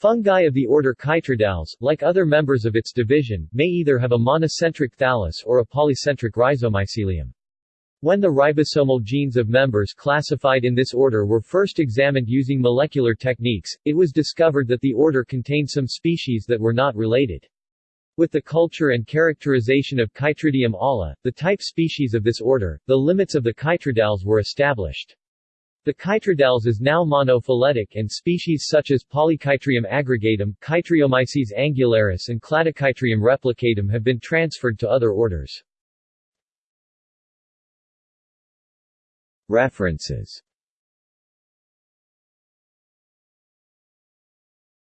Fungi of the order Chytridiales, like other members of its division, may either have a monocentric thallus or a polycentric rhizomycelium. When the ribosomal genes of members classified in this order were first examined using molecular techniques, it was discovered that the order contained some species that were not related. With the culture and characterization of Chytridium olla, the type species of this order, the limits of the Chytridiales were established. The Chytridiales is now monophyletic and species such as Polychytrium aggregatum, Chytriomyces angularis and Cladochytrium replicatum have been transferred to other orders. References